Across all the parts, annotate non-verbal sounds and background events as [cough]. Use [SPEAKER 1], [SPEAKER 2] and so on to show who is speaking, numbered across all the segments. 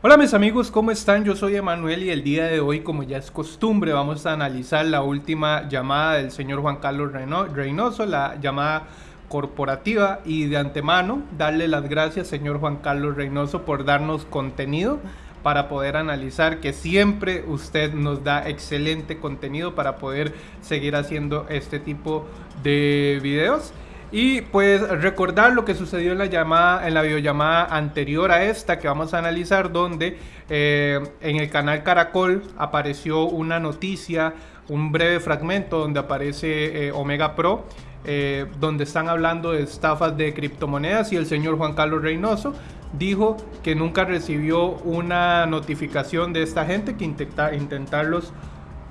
[SPEAKER 1] Hola mis amigos, ¿cómo están? Yo soy Emanuel y el día de hoy, como ya es costumbre, vamos a analizar la última llamada del señor Juan Carlos Reynoso, la llamada corporativa y de antemano darle las gracias señor Juan Carlos Reynoso por darnos contenido para poder analizar que siempre usted nos da excelente contenido para poder seguir haciendo este tipo de videos. Y pues recordar lo que sucedió en la llamada, en la videollamada anterior a esta que vamos a analizar, donde eh, en el canal Caracol apareció una noticia, un breve fragmento donde aparece eh, Omega Pro, eh, donde están hablando de estafas de criptomonedas y el señor Juan Carlos Reynoso dijo que nunca recibió una notificación de esta gente que intenta, intentarlos,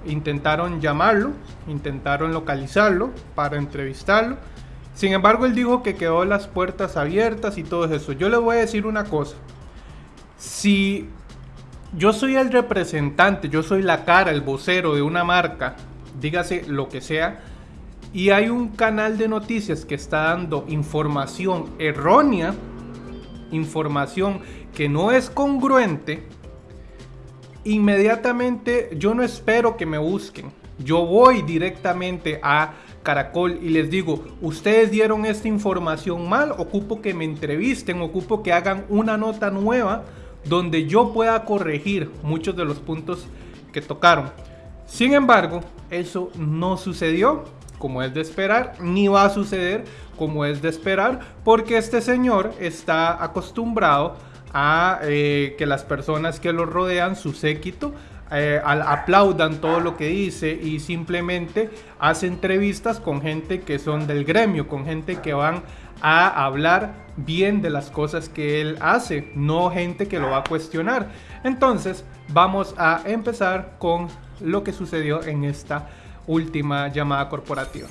[SPEAKER 1] intentaron llamarlo, intentaron localizarlo para entrevistarlo sin embargo, él dijo que quedó las puertas abiertas y todo eso. Yo le voy a decir una cosa. Si yo soy el representante, yo soy la cara, el vocero de una marca, dígase lo que sea, y hay un canal de noticias que está dando información errónea, información que no es congruente, inmediatamente yo no espero que me busquen. Yo voy directamente a Caracol y les digo, ustedes dieron esta información mal, ocupo que me entrevisten, ocupo que hagan una nota nueva donde yo pueda corregir muchos de los puntos que tocaron. Sin embargo, eso no sucedió como es de esperar, ni va a suceder como es de esperar, porque este señor está acostumbrado a eh, que las personas que lo rodean, su séquito, eh, aplaudan todo lo que dice y simplemente hace entrevistas con gente que son del gremio, con gente que van a hablar bien de las cosas que él hace, no gente que lo va a cuestionar. Entonces vamos a empezar con lo que sucedió en esta última llamada corporativa.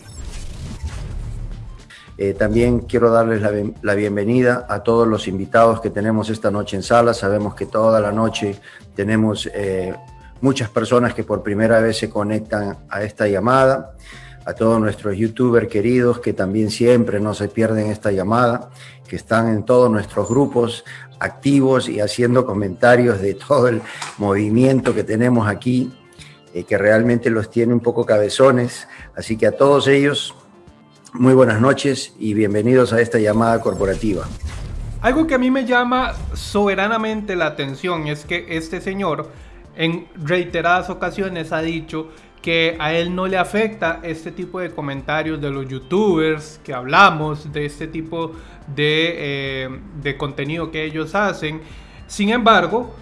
[SPEAKER 2] Eh, también quiero darles la, bienvenida a todos los invitados que tenemos esta noche en sala. Sabemos que toda la noche tenemos eh, muchas personas que por primera vez se conectan a esta llamada, a todos nuestros youtubers queridos que también siempre no se pierden esta llamada, que están en todos nuestros grupos activos y haciendo comentarios de todo el movimiento que tenemos aquí, eh, que realmente los tiene un poco cabezones. Así que a todos ellos, muy buenas noches y bienvenidos a esta llamada corporativa.
[SPEAKER 1] Algo que a mí me llama soberanamente la atención es que este señor en reiteradas ocasiones ha dicho que a él no le afecta este tipo de comentarios de los youtubers que hablamos, de este tipo de, eh, contenido que ellos hacen. Sin embargo,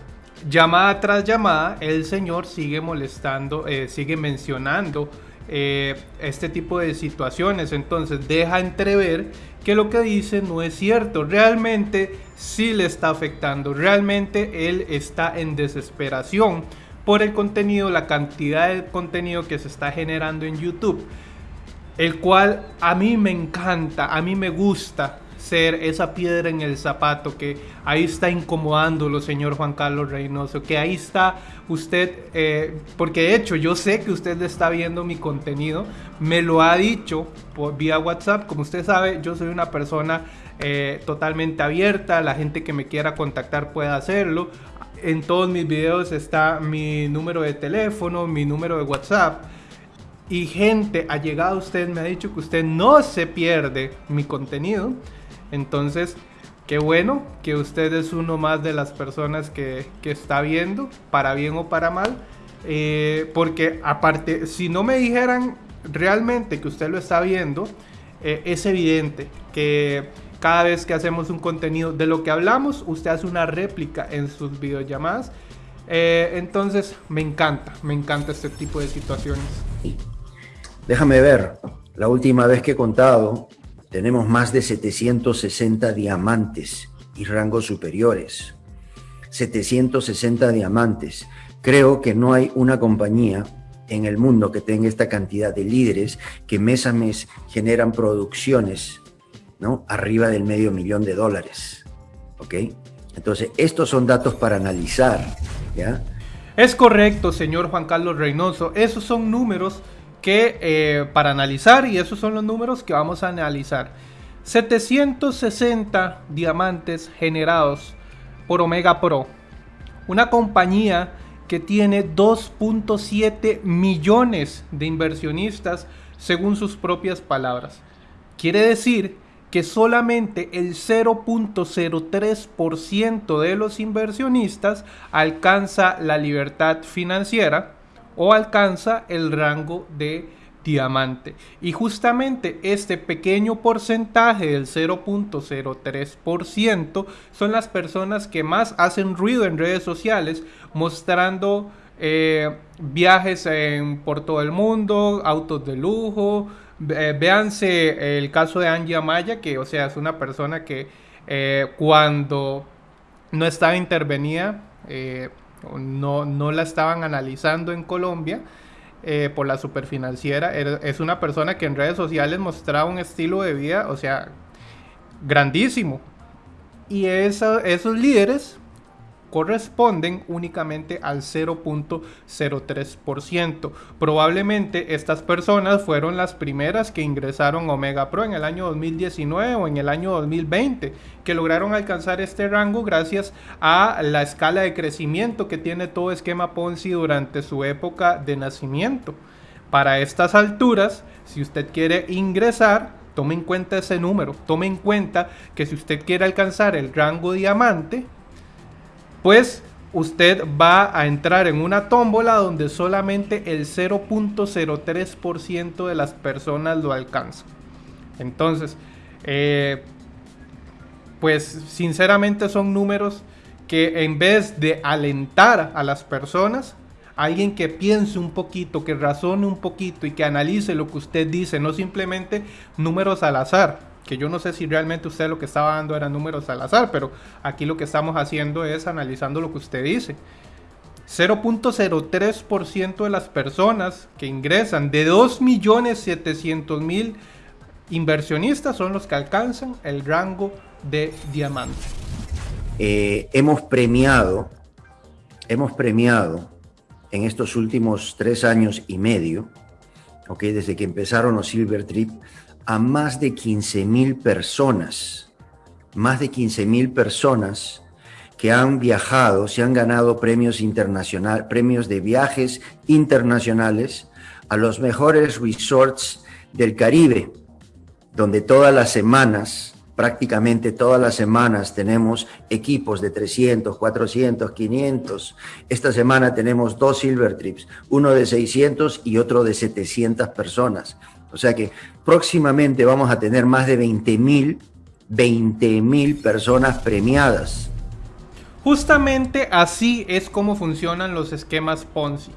[SPEAKER 1] llamada tras llamada, el señor sigue molestando, eh, sigue mencionando eh, este tipo de situaciones. Entonces deja entrever que lo que dice no es cierto. Realmente sí le está afectando. Realmente él está en desesperación por el contenido, la cantidad de contenido que se está generando en YouTube. El cual a mí me encanta, a mí me gusta ser esa piedra en el zapato que ahí está incomodándolo, señor Juan Carlos Reynoso, que ahí está usted, eh, porque de hecho yo sé que usted está viendo mi contenido, me lo ha dicho por, vía WhatsApp, como usted sabe, yo soy una persona eh, totalmente abierta, la gente que me quiera contactar puede hacerlo. En todos mis videos está mi número de teléfono, mi número de WhatsApp. Y gente ha llegado usted, me ha dicho que usted no se pierde mi contenido. Entonces, qué bueno que usted es uno más de las personas que, está viendo, para bien o para mal. Eh, porque aparte, si no me dijeran realmente que usted lo está viendo, eh, es evidente que cada vez que hacemos un contenido de lo que hablamos, usted hace una réplica en sus videollamadas. Eh, entonces, me encanta, me encanta este tipo de situaciones.
[SPEAKER 2] Déjame ver, la última vez que he contado, tenemos más de 760 diamantes y rangos superiores. 760 diamantes. Creo que no hay una compañía en el mundo que tenga esta cantidad de líderes que mes a mes generan producciones ¿no? arriba del medio millón de dólares. ¿Ok? Entonces, estos son datos para analizar. ¿ya?
[SPEAKER 1] Es correcto, señor Juan Carlos Reynoso. Esos son números que eh, para analizar y esos son los números que vamos a analizar. 760 diamantes generados por Omega Pro. Una compañía que tiene 2.7 millones de inversionistas según sus propias palabras. Quiere decir que solamente el 0.03% de los inversionistas alcanza la libertad financiera o alcanza el rango de diamante. Y justamente este pequeño porcentaje del 0.03% son las personas que más hacen ruido en redes sociales mostrando eh, viajes por todo el mundo, autos de lujo. véanse el caso de Angie Amaya, que o sea es una persona que eh, cuando no estaba intervenida, eh, no, no la estaban analizando en Colombia, eh, por la superfinanciera. Es una persona que en redes sociales mostraba un estilo de vida, o sea, grandísimo. Y esos líderes corresponden únicamente al 0.03%. Probablemente estas personas fueron las primeras que ingresaron Omega Pro en el año 2019 o en el año 2020, que lograron alcanzar este rango gracias a la escala de crecimiento que tiene todo esquema Ponzi durante su época de nacimiento. Para estas alturas, si usted quiere ingresar, tome en cuenta ese número, tome en cuenta que si usted quiere alcanzar el rango diamante, pues usted va a entrar en una tómbola donde solamente el 0.03% de las personas lo alcanzan. Entonces, eh, pues sinceramente son números que en vez de alentar a las personas, alguien que piense un poquito, que razone un poquito y que analice lo que usted dice, no simplemente números al azar que yo no sé si realmente usted lo que estaba dando eran números al azar, pero aquí lo que estamos haciendo es analizando lo que usted dice. 0.03% de las personas que ingresan de 2.700.000 inversionistas son los que alcanzan el rango de diamante.
[SPEAKER 2] Eh, hemos premiado, hemos premiado en estos últimos tres años y medio, okay, desde que empezaron los Silver Trip, a más de 15 mil personas, más de 15 mil personas que han viajado, se han ganado premios internacionales, premios de viajes internacionales a los mejores resorts del Caribe, donde todas las semanas, prácticamente todas las semanas tenemos equipos de 300, 400, 500. Esta semana tenemos dos Silver Trips, uno de 600 y otro de 700 personas. O sea que próximamente vamos a tener más de 20 mil 20 mil personas premiadas.
[SPEAKER 1] Justamente así es como funcionan los esquemas Ponzi.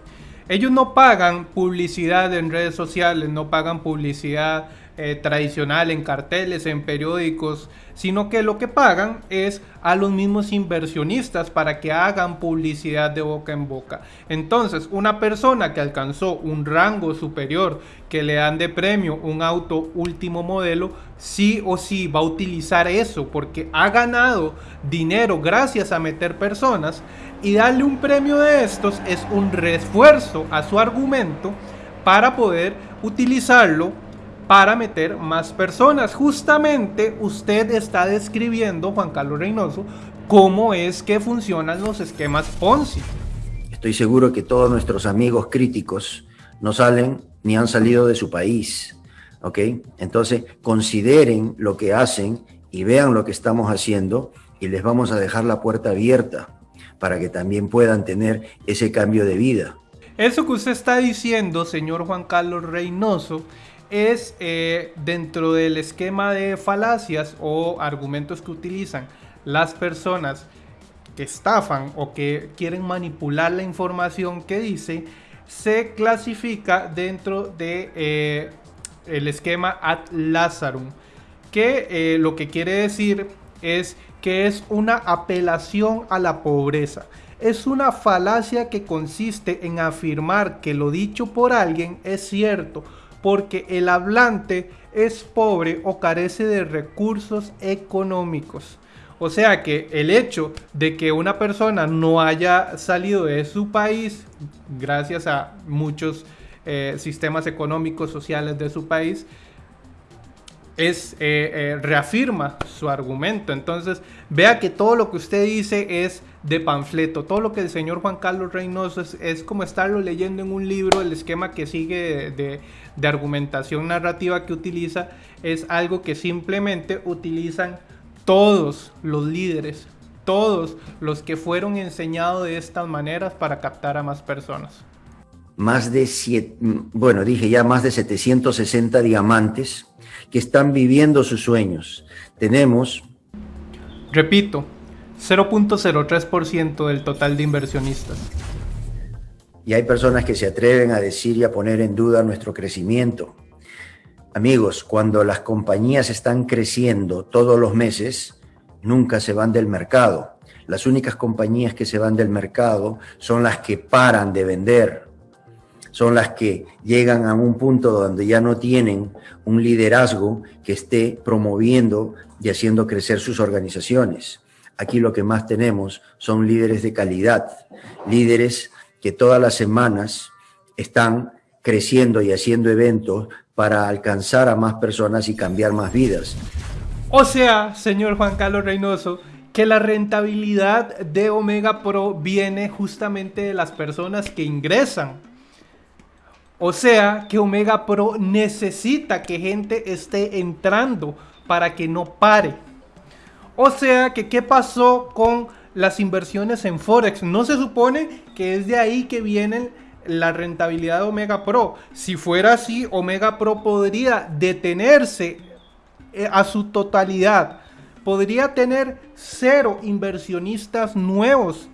[SPEAKER 1] Ellos no pagan publicidad en redes sociales, no pagan publicidad eh, tradicional en carteles, en periódicos, sino que lo que pagan es a los mismos inversionistas para que hagan publicidad de boca en boca. Entonces, una persona que alcanzó un rango superior, que le dan de premio un auto último modelo, sí o sí va a utilizar eso porque ha ganado dinero gracias a meter personas y darle un premio de estos es un refuerzo a su argumento para poder utilizarlo para meter más personas. Justamente usted está describiendo, Juan Carlos Reynoso, cómo es que funcionan los esquemas Ponzi.
[SPEAKER 2] Estoy seguro que todos nuestros amigos críticos no salen ni han salido de su país, ¿ok? Entonces consideren lo que hacen y vean lo que estamos haciendo y les vamos a dejar la puerta abierta para que también puedan tener ese cambio de vida.
[SPEAKER 1] Eso que usted está diciendo, señor Juan Carlos Reynoso, es eh, dentro del esquema de falacias o argumentos que utilizan las personas que estafan o que quieren manipular la información que dice, se clasifica dentro de eh, el esquema ad lazarum, que eh, lo que quiere decir es que es una apelación a la pobreza. Es una falacia que consiste en afirmar que lo dicho por alguien es cierto, porque el hablante es pobre o carece de recursos económicos. O sea que el hecho de que una persona no haya salido de su país, gracias a muchos eh, sistemas económicos, sociales de su país, es, eh, eh, reafirma su argumento. Entonces, vea que todo lo que usted dice es de panfleto. Todo lo que el señor Juan Carlos Reynoso es, como estarlo leyendo en un libro, el esquema que sigue de, de argumentación narrativa que utiliza es algo que simplemente utilizan todos los líderes, todos los que fueron enseñados de estas maneras para captar a más personas.
[SPEAKER 2] Más de, siete, bueno, dije ya más de 760 diamantes que están viviendo sus sueños. Tenemos...
[SPEAKER 1] Repito, 0.03% del total de inversionistas.
[SPEAKER 2] Y hay personas que se atreven a decir y a poner en duda nuestro crecimiento. Amigos, cuando las compañías están creciendo todos los meses, nunca se van del mercado. Las únicas compañías que se van del mercado son las que paran de vender, son las que llegan a un punto donde ya no tienen un liderazgo que esté promoviendo y haciendo crecer sus organizaciones. Aquí lo que más tenemos son líderes de calidad, líderes que todas las semanas están creciendo y haciendo eventos para alcanzar a más personas y cambiar más vidas.
[SPEAKER 1] O sea, señor Juan Carlos Reynoso, que la rentabilidad de Omega Pro viene justamente de las personas que ingresan. O sea, que Omega Pro necesita que gente esté entrando para que no pare. O sea que, ¿qué pasó con las inversiones en Forex? No se supone que es de ahí que viene la rentabilidad de Omega Pro. Si fuera así, Omega Pro podría detenerse eh, a su totalidad. Podría tener cero inversionistas nuevos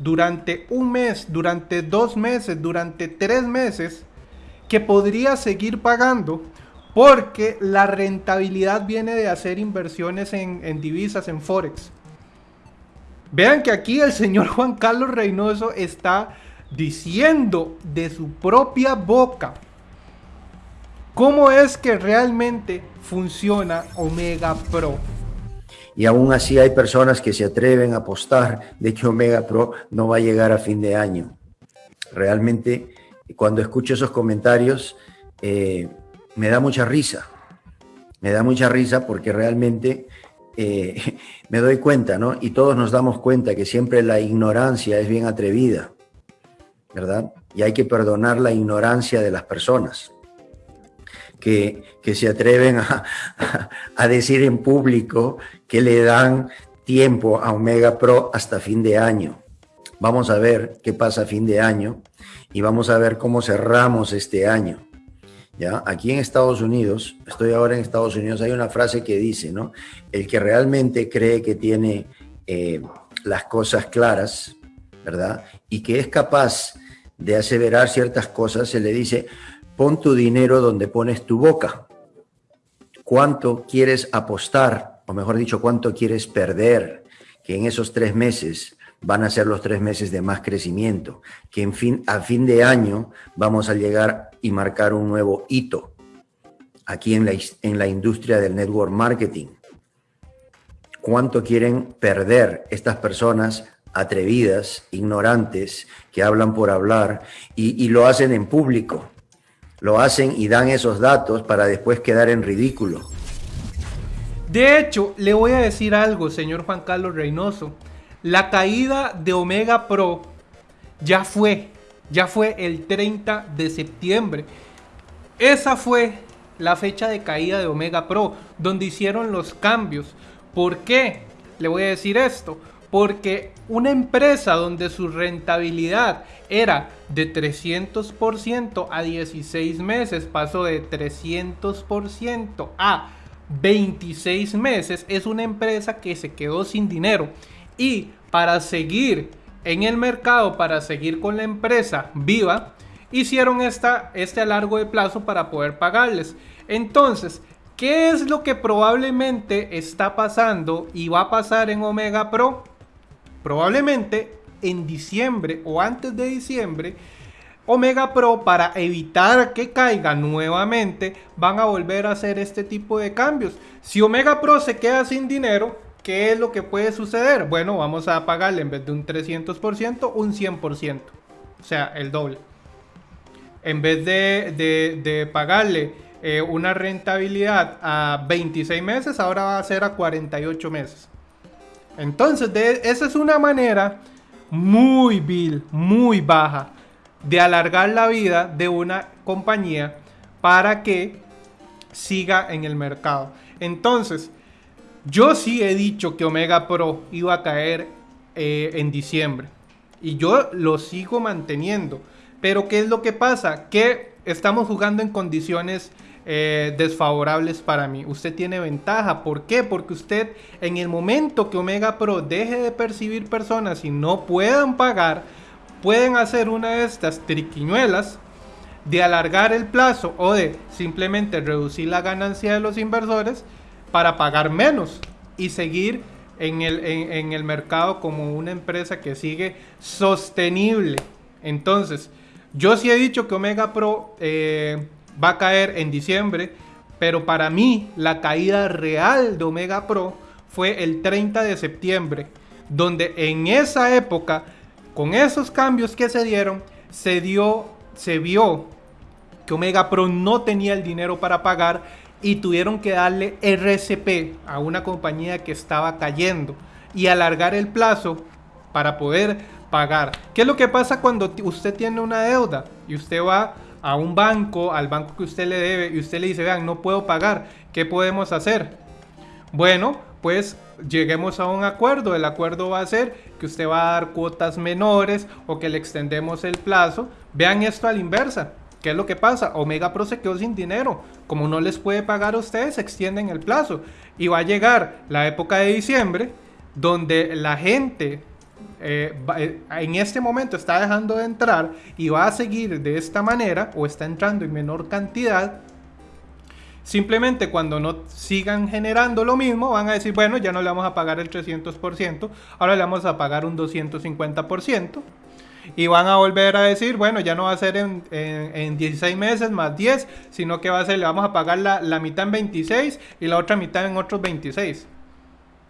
[SPEAKER 1] durante un mes, durante dos meses, durante tres meses, que podría seguir pagando porque la rentabilidad viene de hacer inversiones en, divisas, en Forex. Vean que aquí el señor Juan Carlos Reynoso está diciendo de su propia boca cómo es que realmente funciona Omega Pro.
[SPEAKER 2] Y aún así hay personas que se atreven a apostar de que Omega Pro no va a llegar a fin de año. Realmente, cuando escucho esos comentarios, eh, me da mucha risa. Me da mucha risa porque realmente eh, [laughs] me doy cuenta, ¿no? Y todos nos damos cuenta que siempre la ignorancia es bien atrevida, ¿verdad? Y hay que perdonar la ignorancia de las personas que, que se atreven a, [laughs] a decir en público que le dan tiempo a Omega Pro hasta fin de año. Vamos a ver qué pasa a fin de año y vamos a ver cómo cerramos este año. ¿Ya? Aquí en Estados Unidos, estoy ahora en Estados Unidos, hay una frase que dice, ¿no? El que realmente cree que tiene eh, las cosas claras, ¿verdad? Y que es capaz de aseverar ciertas cosas, se le dice, pon tu dinero donde pones tu boca. ¿Cuánto quieres apostar? O mejor dicho, ¿cuánto quieres perder? Que en esos tres meses van a ser los tres meses de más crecimiento, que en fin, a fin de año vamos a llegar y marcar un nuevo hito aquí en la, en la industria del network marketing. ¿Cuánto quieren perder estas personas atrevidas, ignorantes, que hablan por hablar y, y lo hacen en público? Lo hacen y dan esos datos para después quedar en ridículo.
[SPEAKER 1] De hecho, le voy a decir algo, señor Juan Carlos Reynoso. La caída de Omega Pro ya fue, ya fue el 30 de septiembre. Esa fue la fecha de caída de Omega Pro, donde hicieron los cambios. ¿Por qué? Le voy a decir esto. Porque una empresa donde su rentabilidad era de 300% a 16 meses, pasó de 300% a 26 meses, es una empresa que se quedó sin dinero. Y para seguir en el mercado, para seguir con la empresa viva, hicieron esta, este a largo de plazo para poder pagarles. Entonces, ¿qué es lo que probablemente está pasando y va a pasar en Omega Pro? Probablemente en diciembre o antes de diciembre, Omega Pro para evitar que caiga nuevamente van a volver a hacer este tipo de cambios. Si Omega Pro se queda sin dinero, ¿Qué es lo que puede suceder? Bueno, vamos a pagarle en vez de un 300%, un 100%. O sea, el doble. En vez de, pagarle eh, una rentabilidad a 26 meses, ahora va a ser a 48 meses. Entonces, de, esa es una manera muy vil, muy baja de alargar la vida de una compañía para que siga en el mercado. Entonces, yo sí he dicho que Omega Pro iba a caer eh, en diciembre. Y yo lo sigo manteniendo. Pero ¿qué es lo que pasa? Que estamos jugando en condiciones eh, desfavorables para mí. Usted tiene ventaja. ¿Por qué? Porque usted en el momento que Omega Pro deje de percibir personas y no puedan pagar, pueden hacer una de estas triquiñuelas de alargar el plazo o de simplemente reducir la ganancia de los inversores para pagar menos y seguir en el, en el mercado como una empresa que sigue sostenible. Entonces, yo sí he dicho que Omega Pro eh, va a caer en diciembre, pero para mí la caída real de Omega Pro fue el 30 de septiembre, donde en esa época, con esos cambios que se dieron, se dio, se vio que Omega Pro no tenía el dinero para pagar y tuvieron que darle RCP a una compañía que estaba cayendo y alargar el plazo para poder pagar. ¿Qué es lo que pasa cuando usted tiene una deuda y usted va a un banco, al banco que usted le debe y usted le dice, vean, no puedo pagar, ¿qué podemos hacer? Bueno, pues lleguemos a un acuerdo. El acuerdo va a ser que usted va a dar cuotas menores o que le extendemos el plazo. Vean esto a la inversa. ¿Qué es lo que pasa? Omega Pro se quedó sin dinero. Como no les puede pagar a ustedes, extienden el plazo. Y va a llegar la época de diciembre, donde la gente eh, eh, en este momento está dejando de entrar y va a seguir de esta manera o está entrando en menor cantidad, simplemente cuando no sigan generando lo mismo van a decir, bueno, ya no le vamos a pagar el 300%, ahora le vamos a pagar un 250%. Y van a volver a decir, bueno, ya no va a ser en, 16 meses más 10, sino que va a ser, le vamos a pagar la, la mitad en 26 y la otra mitad en otros 26.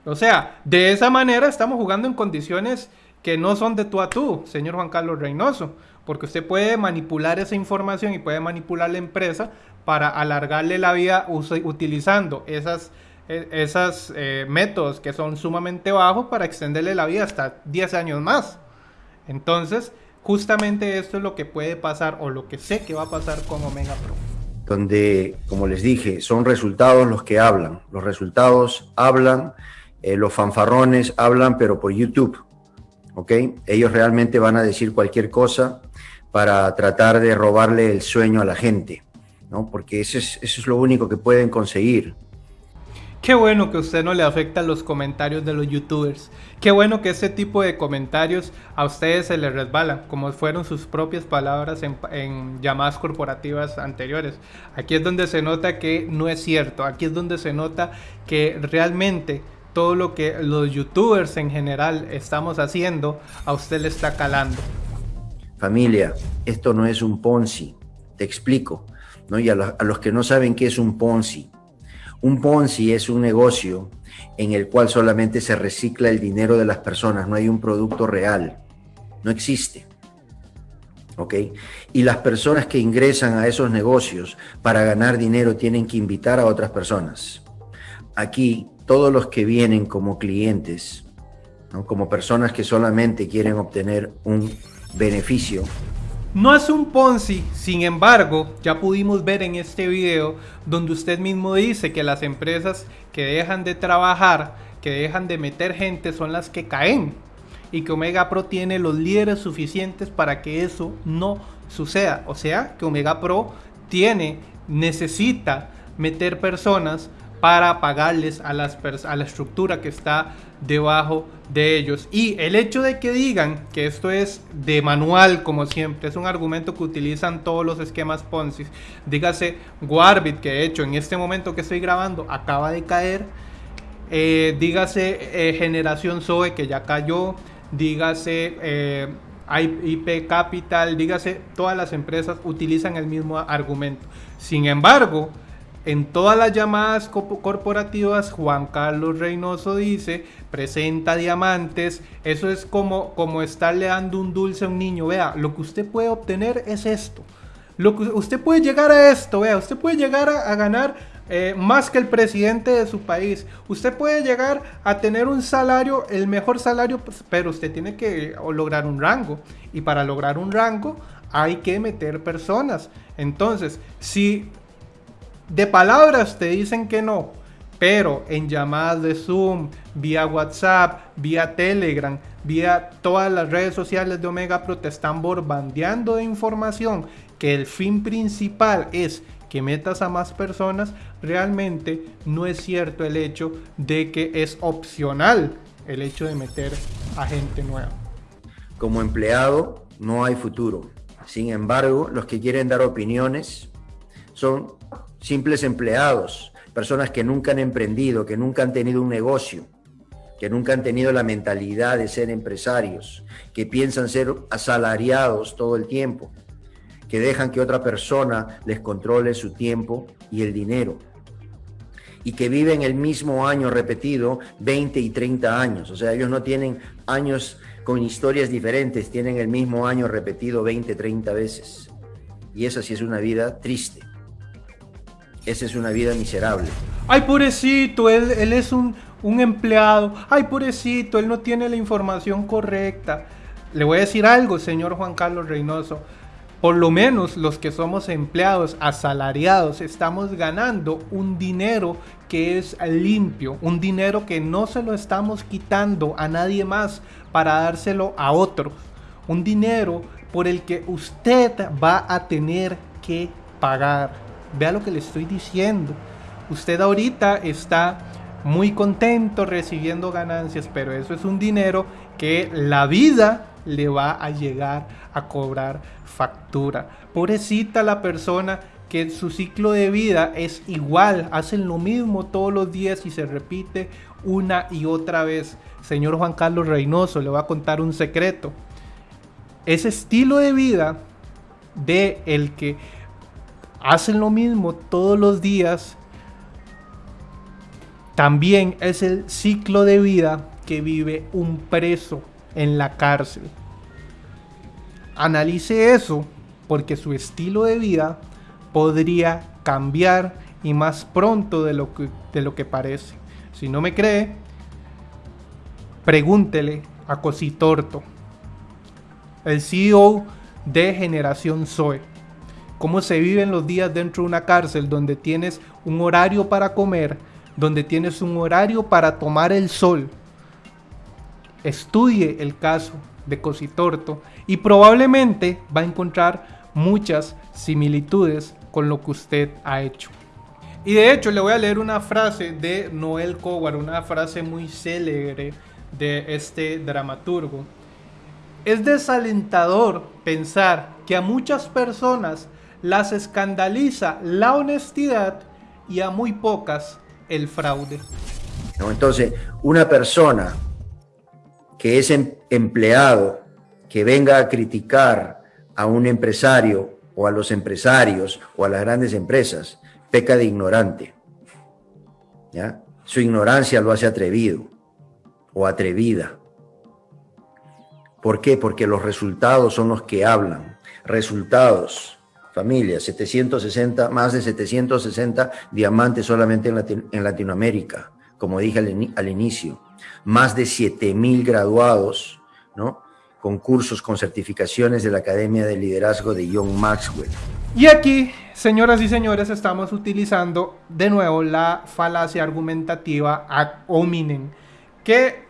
[SPEAKER 1] O sea, de esa manera estamos jugando en condiciones que no son de tú a tú, señor Juan Carlos Reynoso, porque usted puede manipular esa información y puede manipular la empresa para alargarle la vida utilizando esas, e, esas eh, métodos que son sumamente bajos para extenderle la vida hasta 10 años más. Entonces, justamente esto es lo que puede pasar o lo que sé que va a pasar con Omega Pro.
[SPEAKER 2] Donde, como les dije, son resultados los que hablan. Los resultados hablan eh, los fanfarrones hablan, pero por YouTube, ¿ok? Ellos realmente van a decir cualquier cosa para tratar de robarle el sueño a la gente, ¿no? Porque eso es, eso es lo único que pueden conseguir.
[SPEAKER 1] Qué bueno que a usted no le afectan los comentarios de los youtubers. Qué bueno que ese tipo de comentarios a ustedes se les resbalan, como fueron sus propias palabras en, llamadas corporativas anteriores. Aquí es donde se nota que no es cierto. Aquí es donde se nota que realmente todo lo que los youtubers en general estamos haciendo, a usted le está calando.
[SPEAKER 2] Familia, esto no es un Ponzi, te explico, ¿no? Y a, los que no saben qué es un Ponzi, un Ponzi es un negocio en el cual solamente se recicla el dinero de las personas, no hay un producto real, no existe. ¿Ok? Y las personas que ingresan a esos negocios para ganar dinero tienen que invitar a otras personas. Aquí todos los que vienen como clientes, como personas que solamente quieren obtener un beneficio.
[SPEAKER 1] No es un Ponzi, sin embargo, ya pudimos ver en este video donde usted mismo dice que las empresas que dejan de trabajar, que dejan de meter gente son las que caen y que Omega Pro tiene los líderes suficientes para que eso no suceda. O sea, que Omega Pro tiene, necesita meter personas para pagarles a, las a la estructura que está debajo de ellos. Y el hecho de que digan que esto es de manual, como siempre, es un argumento que utilizan todos los esquemas Ponzi. Dígase Warbit, que de hecho en este momento que estoy grabando acaba de caer. Eh, dígase eh, Generación Zoe, que ya cayó. Dígase eh, IP Capital. Dígase, todas las empresas utilizan el mismo argumento. Sin embargo, en todas las llamadas corporativas, Juan Carlos Reynoso dice, presenta diamantes, eso es como, como estarle dando un dulce a un niño, vea, lo que usted puede obtener es esto. Lo que usted puede llegar a esto, vea, usted puede llegar a, ganar eh, más que el presidente de su país. Usted puede llegar a tener un salario, el mejor salario, pues, pero usted tiene que lograr un rango. Y para lograr un rango hay que meter personas. Entonces, si de palabras te dicen que no, pero en llamadas de Zoom, vía WhatsApp, vía Telegram, vía todas las redes sociales de Omega Pro te están bombardeando de información que el fin principal es que metas a más personas, realmente no es cierto el hecho de que es opcional el hecho de meter a gente nueva.
[SPEAKER 2] Como empleado no hay futuro. Sin embargo, los que quieren dar opiniones son simples empleados, personas que nunca han emprendido, que nunca han tenido un negocio, que nunca han tenido la mentalidad de ser empresarios, que piensan ser asalariados todo el tiempo que dejan que otra persona les controle su tiempo y el dinero. Y que viven el mismo año repetido 20 y 30 años. O sea, ellos no tienen años con historias diferentes, tienen el mismo año repetido 20, 30 veces. Y esa sí es una vida triste. Esa es una vida miserable.
[SPEAKER 1] Ay, pobrecito, él, él es un, un empleado. Ay, pobrecito, él no tiene la información correcta. Le voy a decir algo, señor Juan Carlos Reynoso por lo menos los que somos empleados asalariados estamos ganando un dinero que es limpio, un dinero que no se lo estamos quitando a nadie más para dárselo a otro, un dinero por el que usted va a tener que pagar. Vea lo que le estoy diciendo. Usted ahorita está muy contento recibiendo ganancias, pero eso es un dinero que la vida le va a llegar a cobrar factura. Pobrecita la persona que su ciclo de vida es igual, hacen lo mismo todos los días y se repite una y otra vez. Señor Juan Carlos Reynoso, le voy a contar un secreto. Ese estilo de vida de el que hacen lo mismo todos los días también es el ciclo de vida que vive un preso en la cárcel. Analice eso porque su estilo de vida podría cambiar y más pronto de lo que, de lo que parece. Si no me cree, pregúntele a Cositorto, el CEO de Generación Zoe, cómo se viven los días dentro de una cárcel donde tienes un horario para comer, donde tienes un horario para tomar el sol. Estudie el caso de Cositorto y probablemente va a encontrar muchas similitudes con lo que usted ha hecho. Y de hecho le voy a leer una frase de Noel Coward, una frase muy célebre de este dramaturgo. Es desalentador pensar que a muchas personas las escandaliza la honestidad y a muy pocas el fraude.
[SPEAKER 2] Entonces, una persona que es em, empleado que venga a criticar a un empresario o a los empresarios o a las grandes empresas, peca de ignorante. ¿ya? Su ignorancia lo hace atrevido o atrevida. ¿Por qué? Porque los resultados son los que hablan. Resultados, familia, 760, más de 760 diamantes solamente en, Latinoamérica, como dije al inicio más de 7.000 graduados, ¿no? con cursos, con certificaciones de la Academia de Liderazgo de John Maxwell.
[SPEAKER 1] Y aquí, señoras y señores, estamos utilizando de nuevo la falacia argumentativa ad hominem, que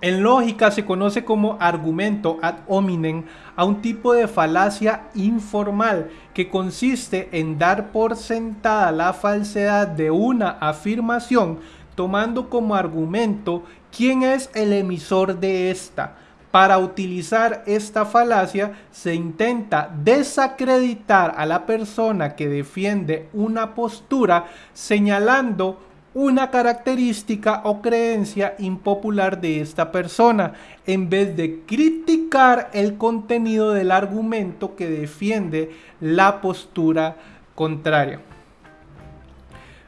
[SPEAKER 1] en lógica se conoce como argumento ad hominem a un tipo de falacia informal que consiste en dar por sentada la falsedad de una afirmación tomando como argumento quién es el emisor de esta. Para utilizar esta falacia se intenta desacreditar a la persona que defiende una postura señalando una característica o creencia impopular de esta persona, en vez de criticar el contenido del argumento que defiende la postura contraria.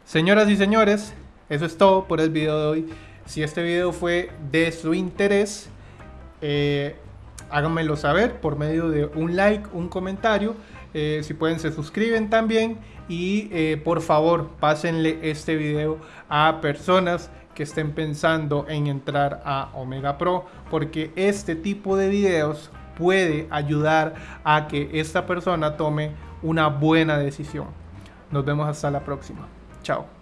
[SPEAKER 1] Señoras y señores, eso es todo por el video de hoy. Si este video fue de su interés, eh, háganmelo saber por medio de un like, un comentario Eh, si pueden se suscriben también y eh, por favor pásenle este video a personas que estén pensando en entrar a Omega Pro porque este tipo de videos puede ayudar a que esta persona tome una buena decisión. Nos vemos hasta la próxima. Chao.